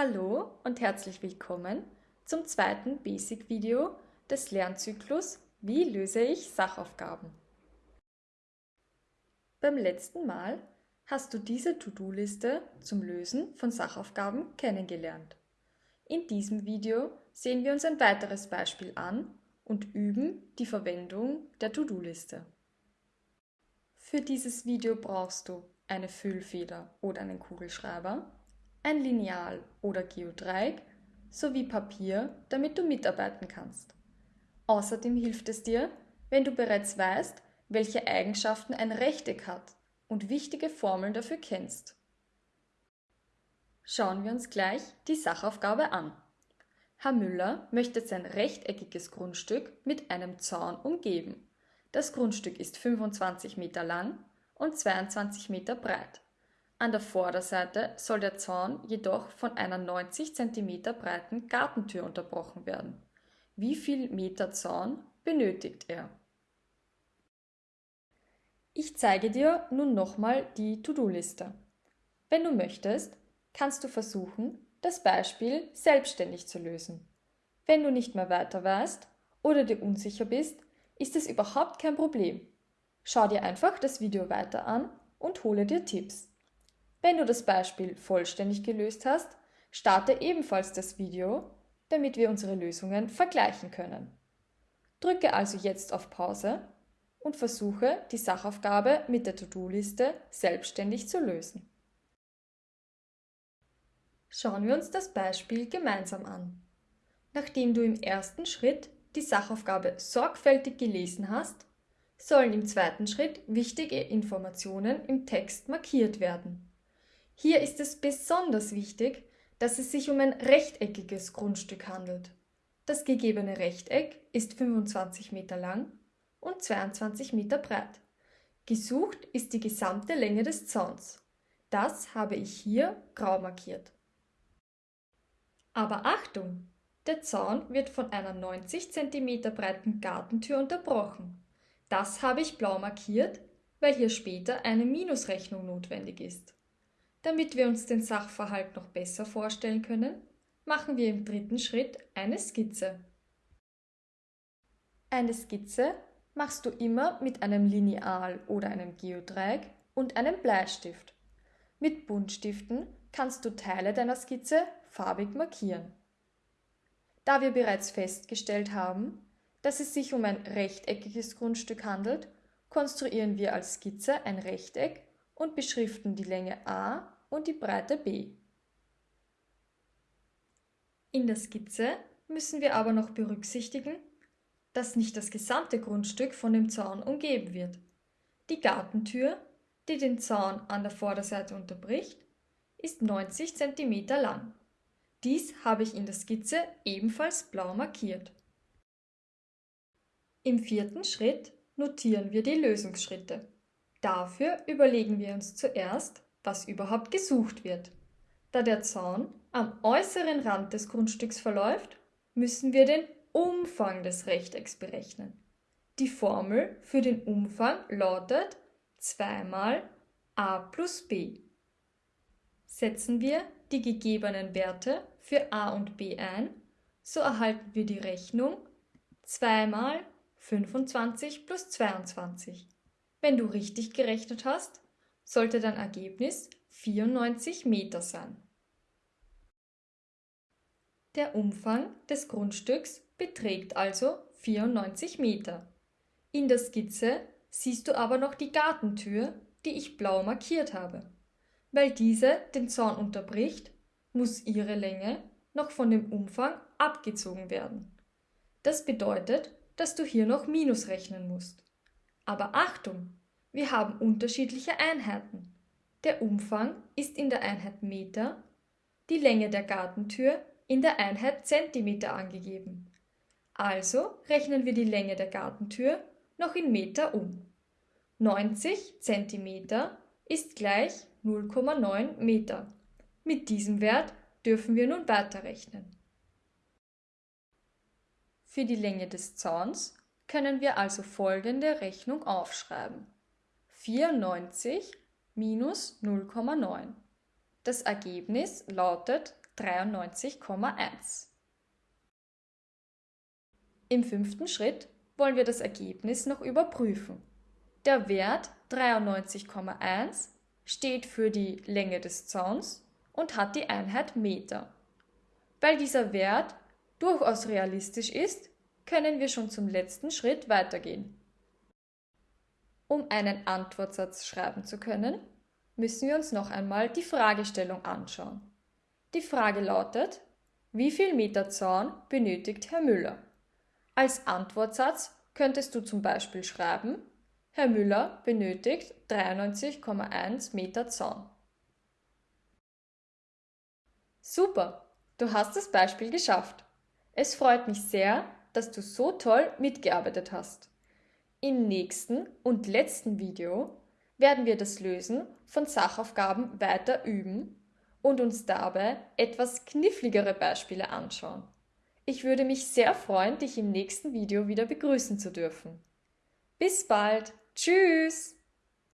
Hallo und herzlich willkommen zum zweiten Basic-Video des Lernzyklus Wie löse ich Sachaufgaben? Beim letzten Mal hast du diese To-Do-Liste zum Lösen von Sachaufgaben kennengelernt. In diesem Video sehen wir uns ein weiteres Beispiel an und üben die Verwendung der To-Do-Liste. Für dieses Video brauchst du eine Füllfeder oder einen Kugelschreiber, ein Lineal oder Geodreieck sowie Papier, damit du mitarbeiten kannst. Außerdem hilft es dir, wenn du bereits weißt, welche Eigenschaften ein Rechteck hat und wichtige Formeln dafür kennst. Schauen wir uns gleich die Sachaufgabe an. Herr Müller möchte sein rechteckiges Grundstück mit einem Zaun umgeben. Das Grundstück ist 25 Meter lang und 22 Meter breit. An der Vorderseite soll der Zaun jedoch von einer 90 cm breiten Gartentür unterbrochen werden. Wie viel Meter Zaun benötigt er? Ich zeige dir nun nochmal die To-Do-Liste. Wenn du möchtest, kannst du versuchen, das Beispiel selbstständig zu lösen. Wenn du nicht mehr weiter weißt oder dir unsicher bist, ist es überhaupt kein Problem. Schau dir einfach das Video weiter an und hole dir Tipps. Wenn du das Beispiel vollständig gelöst hast, starte ebenfalls das Video, damit wir unsere Lösungen vergleichen können. Drücke also jetzt auf Pause und versuche, die Sachaufgabe mit der To-Do-Liste selbstständig zu lösen. Schauen wir uns das Beispiel gemeinsam an. Nachdem du im ersten Schritt die Sachaufgabe sorgfältig gelesen hast, sollen im zweiten Schritt wichtige Informationen im Text markiert werden. Hier ist es besonders wichtig, dass es sich um ein rechteckiges Grundstück handelt. Das gegebene Rechteck ist 25 Meter lang und 22 Meter breit. Gesucht ist die gesamte Länge des Zauns. Das habe ich hier grau markiert. Aber Achtung! Der Zaun wird von einer 90 cm breiten Gartentür unterbrochen. Das habe ich blau markiert, weil hier später eine Minusrechnung notwendig ist. Damit wir uns den Sachverhalt noch besser vorstellen können, machen wir im dritten Schritt eine Skizze. Eine Skizze machst du immer mit einem Lineal oder einem Geodreieck und einem Bleistift. Mit Buntstiften kannst du Teile deiner Skizze farbig markieren. Da wir bereits festgestellt haben, dass es sich um ein rechteckiges Grundstück handelt, konstruieren wir als Skizze ein Rechteck und beschriften die Länge a und die Breite b. In der Skizze müssen wir aber noch berücksichtigen, dass nicht das gesamte Grundstück von dem Zaun umgeben wird. Die Gartentür, die den Zaun an der Vorderseite unterbricht, ist 90 cm lang. Dies habe ich in der Skizze ebenfalls blau markiert. Im vierten Schritt notieren wir die Lösungsschritte. Dafür überlegen wir uns zuerst, was überhaupt gesucht wird. Da der Zaun am äußeren Rand des Grundstücks verläuft, müssen wir den Umfang des Rechtecks berechnen. Die Formel für den Umfang lautet 2 mal a plus b. Setzen wir die gegebenen Werte für a und b ein, so erhalten wir die Rechnung 2 mal 25 plus 22. Wenn du richtig gerechnet hast, sollte dein Ergebnis 94 Meter sein. Der Umfang des Grundstücks beträgt also 94 Meter. In der Skizze siehst du aber noch die Gartentür, die ich blau markiert habe. Weil diese den Zaun unterbricht, muss ihre Länge noch von dem Umfang abgezogen werden. Das bedeutet, dass du hier noch Minus rechnen musst. Aber Achtung, wir haben unterschiedliche Einheiten. Der Umfang ist in der Einheit Meter, die Länge der Gartentür in der Einheit Zentimeter angegeben. Also rechnen wir die Länge der Gartentür noch in Meter um. 90 cm ist gleich 0,9 Meter. Mit diesem Wert dürfen wir nun weiterrechnen. Für die Länge des Zauns können wir also folgende Rechnung aufschreiben. 94 minus 0,9. Das Ergebnis lautet 93,1. Im fünften Schritt wollen wir das Ergebnis noch überprüfen. Der Wert 93,1 steht für die Länge des Zauns und hat die Einheit Meter. Weil dieser Wert durchaus realistisch ist, können wir schon zum letzten Schritt weitergehen. Um einen Antwortsatz schreiben zu können, müssen wir uns noch einmal die Fragestellung anschauen. Die Frage lautet, wie viel Meter Zaun benötigt Herr Müller? Als Antwortsatz könntest du zum Beispiel schreiben, Herr Müller benötigt 93,1 Meter Zaun. Super, du hast das Beispiel geschafft. Es freut mich sehr, dass du so toll mitgearbeitet hast. Im nächsten und letzten Video werden wir das Lösen von Sachaufgaben weiter üben und uns dabei etwas kniffligere Beispiele anschauen. Ich würde mich sehr freuen, dich im nächsten Video wieder begrüßen zu dürfen. Bis bald. Tschüss.